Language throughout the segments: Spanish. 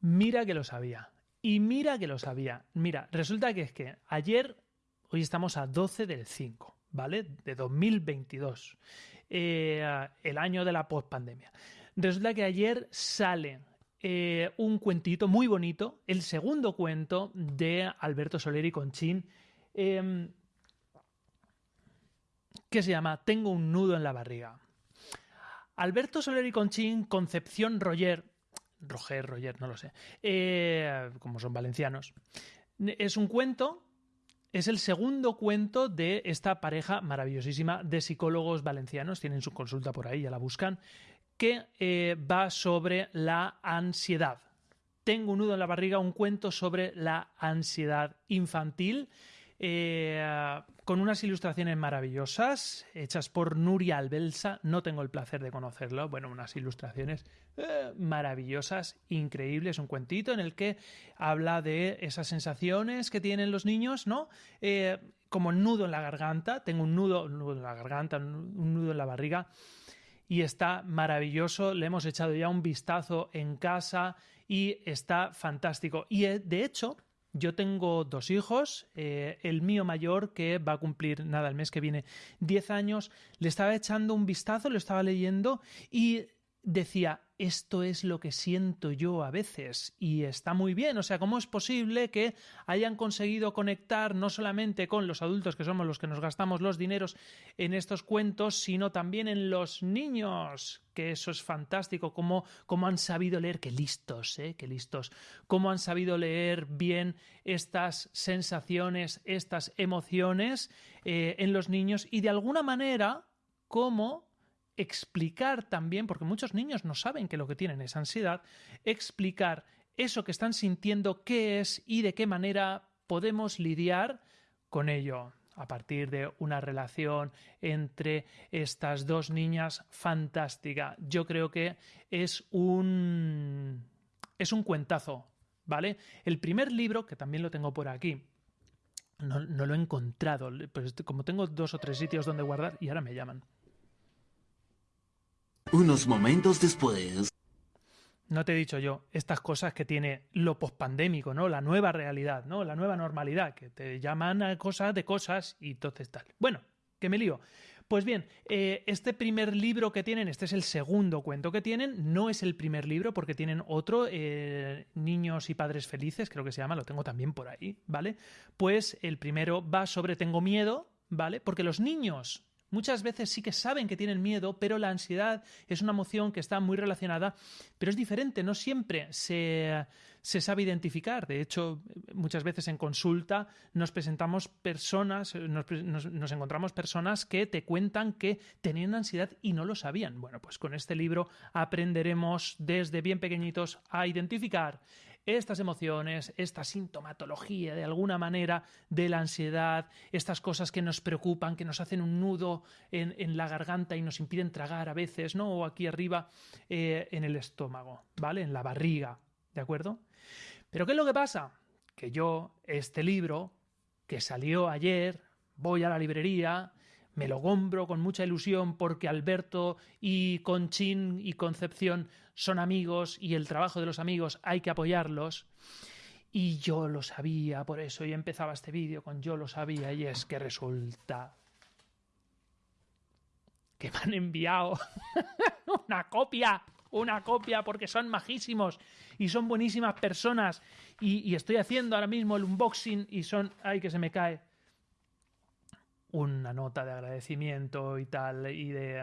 Mira que lo sabía. Y mira que lo sabía. Mira, resulta que es que ayer, hoy estamos a 12 del 5, ¿vale? De 2022, eh, el año de la pospandemia. Resulta que ayer sale eh, un cuentito muy bonito, el segundo cuento de Alberto Soler y Conchín, em, que se llama Tengo un nudo en la barriga. Alberto Soler y Conchín, Concepción Roger, Roger, Roger, no lo sé, eh, como son valencianos, es un cuento es el segundo cuento de esta pareja maravillosísima de psicólogos valencianos, tienen su consulta por ahí, ya la buscan, que eh, va sobre la ansiedad. Tengo un nudo en la barriga, un cuento sobre la ansiedad infantil eh, con unas ilustraciones maravillosas hechas por Nuria Albelsa. No tengo el placer de conocerlo. Bueno, unas ilustraciones eh, maravillosas, increíbles. Un cuentito en el que habla de esas sensaciones que tienen los niños, ¿no? Eh, como nudo en la garganta. Tengo un nudo, un nudo en la garganta, un nudo en la barriga y está maravilloso. Le hemos echado ya un vistazo en casa y está fantástico. Y de hecho, yo tengo dos hijos, eh, el mío mayor que va a cumplir nada el mes que viene 10 años, le estaba echando un vistazo, lo estaba leyendo y decía, esto es lo que siento yo a veces y está muy bien. O sea, ¿cómo es posible que hayan conseguido conectar no solamente con los adultos que somos los que nos gastamos los dineros en estos cuentos, sino también en los niños? Que eso es fantástico, cómo, cómo han sabido leer, qué listos, ¿eh? Qué listos, cómo han sabido leer bien estas sensaciones, estas emociones eh, en los niños y de alguna manera cómo explicar también, porque muchos niños no saben que lo que tienen es ansiedad, explicar eso que están sintiendo, qué es y de qué manera podemos lidiar con ello a partir de una relación entre estas dos niñas fantástica. Yo creo que es un es un cuentazo, ¿vale? El primer libro, que también lo tengo por aquí, no, no lo he encontrado, pues como tengo dos o tres sitios donde guardar y ahora me llaman. Unos momentos después. No te he dicho yo estas cosas que tiene lo pospandémico, ¿no? La nueva realidad, ¿no? La nueva normalidad, que te llaman a cosas de cosas y entonces tal. Bueno, que me lío. Pues bien, eh, este primer libro que tienen, este es el segundo cuento que tienen, no es el primer libro porque tienen otro, eh, Niños y Padres Felices, creo que se llama, lo tengo también por ahí, ¿vale? Pues el primero va sobre Tengo miedo, ¿vale? Porque los niños Muchas veces sí que saben que tienen miedo, pero la ansiedad es una emoción que está muy relacionada, pero es diferente, no siempre se, sabe identificar. De hecho, muchas veces en consulta nos presentamos personas, nos, encontramos personas que te cuentan que tenían ansiedad y no lo sabían. Bueno, pues con este libro aprenderemos desde bien pequeñitos a identificar estas emociones, esta sintomatología de alguna manera de la ansiedad, estas cosas que nos preocupan, que nos hacen un nudo en, la garganta y nos impiden tragar a veces, ¿no? O aquí arriba eh, en el estómago, ¿vale? En la barriga, ¿de acuerdo? Pero ¿qué es lo que pasa? Que yo, este libro, que salió ayer, voy a la librería, me lo compro con mucha ilusión porque Alberto y Conchín y Concepción son amigos y el trabajo de los amigos hay que apoyarlos. Y yo lo sabía, por eso y empezaba este vídeo con yo lo sabía y es que resulta que me han enviado una copia, una copia porque son majísimos y son buenísimas personas y estoy haciendo ahora mismo el unboxing y son, ay que se me cae, una nota de agradecimiento y tal, y de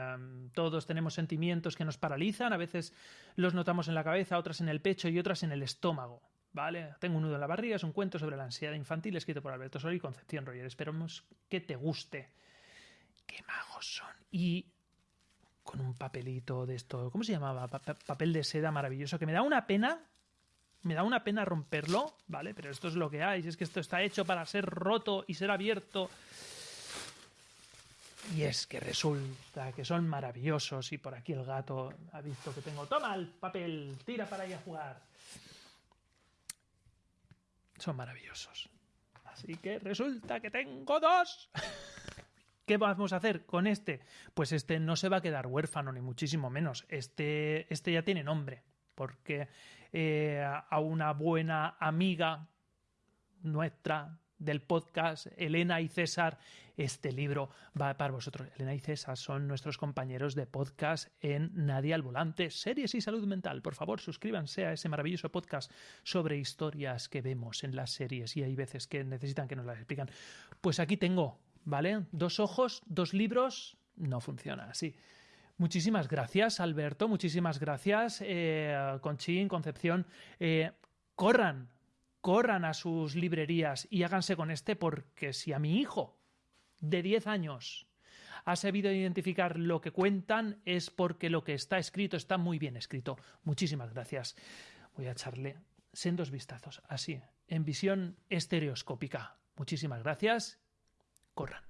todos tenemos sentimientos que nos paralizan, a veces los notamos en la cabeza, otras en el pecho y otras en el estómago. ¿Vale? Tengo un nudo en la barriga, es un cuento sobre la ansiedad infantil escrito por Alberto Sol y Concepción Roger. Esperamos que te guste. ¡Qué magos son! Y con un papelito de esto, ¿cómo se llamaba? papel de seda maravilloso, que me da una pena me da una pena romperlo, ¿vale? Pero esto es lo que hay, es que esto está hecho para ser roto y ser abierto y es que resulta que son maravillosos y por aquí el gato ha visto que tengo, toma el papel, tira para ir a jugar. Son maravillosos. Así que resulta que tengo dos. ¿Qué vamos a hacer con este? Pues este no se va a quedar huérfano, ni muchísimo menos. Este, este ya tiene nombre. porque eh, a una buena amiga nuestra del podcast, Elena y César, este libro va para vosotros. Elena y César son nuestros compañeros de podcast en Nadie al Volante, series y salud mental. Por favor, suscríbanse a ese maravilloso podcast sobre historias que vemos en las series y hay veces que necesitan que nos las explican. Pues aquí tengo, ¿vale? Dos ojos, dos libros, no funciona así. Muchísimas gracias, Alberto. Muchísimas gracias, eh, Conchín, Concepción. Eh, corran, corran a sus librerías y háganse con este porque si a mi hijo de 10 años ha sabido identificar lo que cuentan es porque lo que está escrito está muy bien escrito. Muchísimas gracias. Voy a echarle sendos vistazos, así, en visión estereoscópica. Muchísimas gracias. Corran.